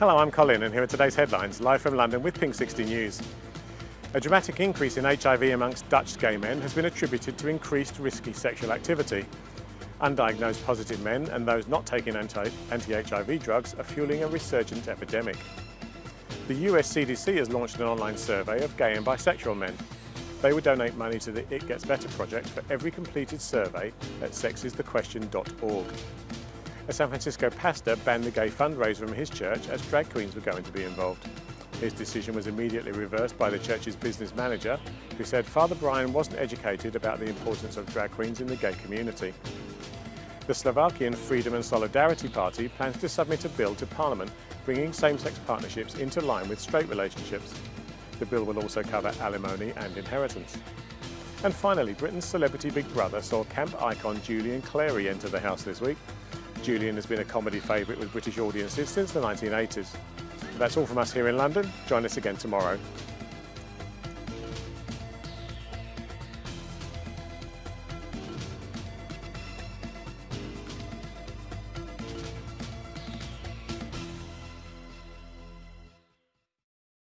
Hello, I'm Colin and here are today's headlines, live from London with Pink 60 News. A dramatic increase in HIV amongst Dutch gay men has been attributed to increased risky sexual activity. Undiagnosed positive men and those not taking anti-HIV drugs are fueling a resurgent epidemic. The US CDC has launched an online survey of gay and bisexual men. They will donate money to the It Gets Better project for every completed survey at sexisthequestion.org. A San Francisco pastor banned the gay fundraiser from his church as drag queens were going to be involved. His decision was immediately reversed by the church's business manager, who said Father Brian wasn't educated about the importance of drag queens in the gay community. The Slovakian Freedom and Solidarity Party plans to submit a bill to Parliament bringing same-sex partnerships into line with straight relationships. The bill will also cover alimony and inheritance. And finally, Britain's celebrity Big Brother saw camp icon Julian Clary enter the house this week. Julian has been a comedy favourite with British audiences since the 1980s. That's all from us here in London. Join us again tomorrow.